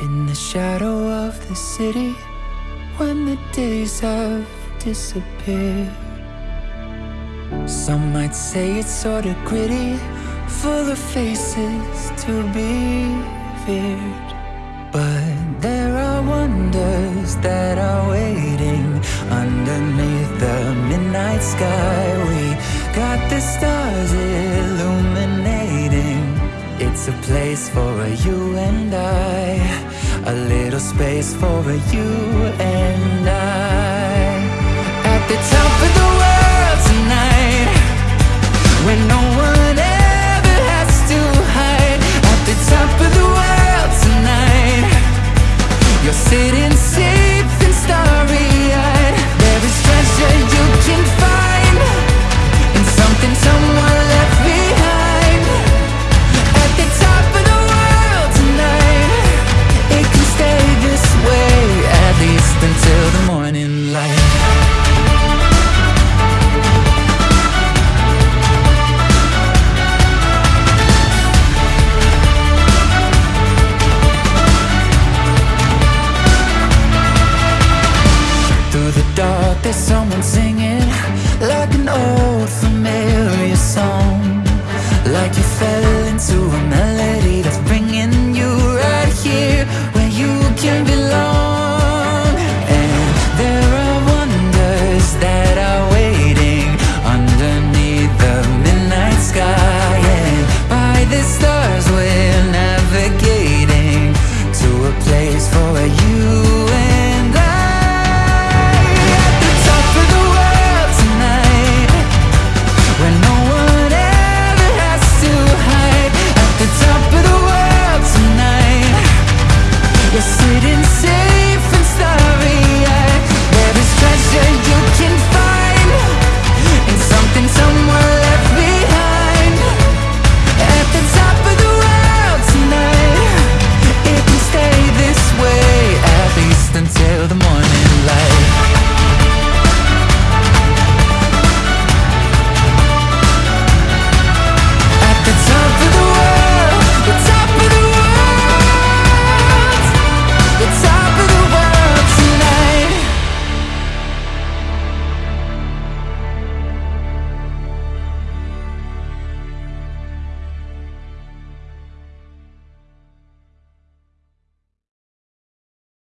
In the shadow of the city, when the days have disappeared. Some might say it's sorta gritty, full of faces to be feared. But there are wonders that are waiting underneath the midnight sky. We got the stars illuminating. It's a place for a you and I, a little space for a you and